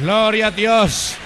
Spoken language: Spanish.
Gloria a Dios.